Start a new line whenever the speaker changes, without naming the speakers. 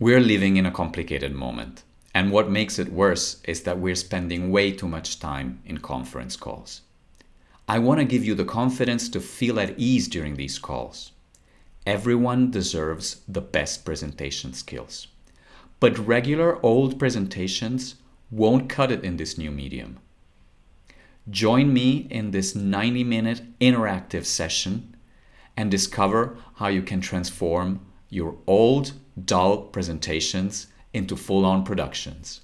We're living in a complicated moment. And what makes it worse is that we're spending way too much time in conference calls. I want to give you the confidence to feel at ease during these calls. Everyone deserves the best presentation skills. But regular old presentations won't cut it in this new medium. Join me in this 90 minute interactive session and discover how you can transform your old, dull presentations into full on productions.